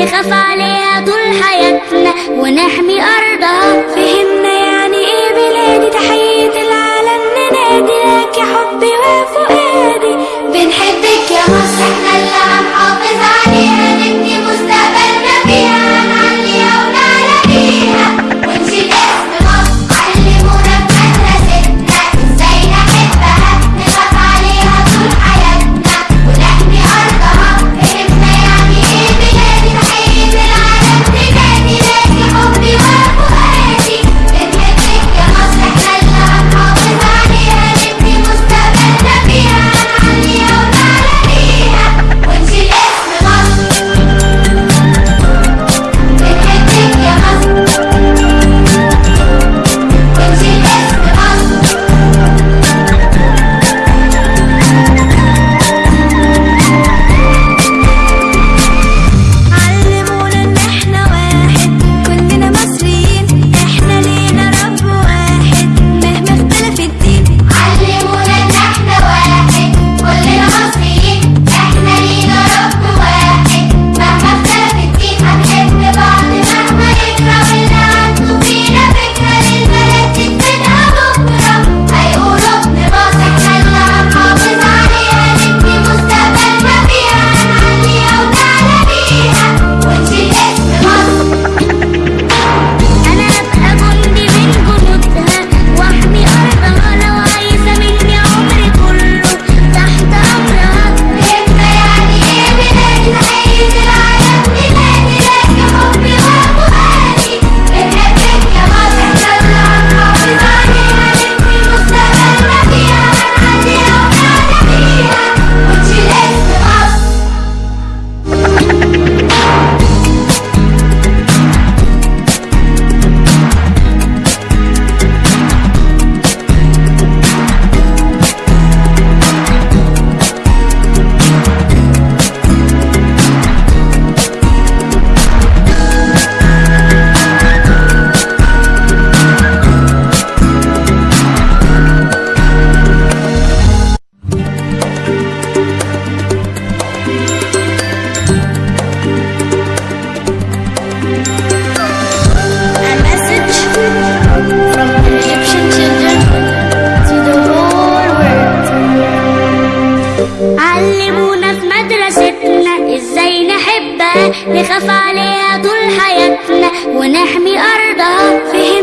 نخاف عليها طول حياتنا ونحمي أرضها. فهمنا يعني إيه بلادي؟ تحية العالم ننادي لك يا حبي وفؤادي. بنحبك يا مصر إحنا اللي طول حياتنا ونحمي أرضها. في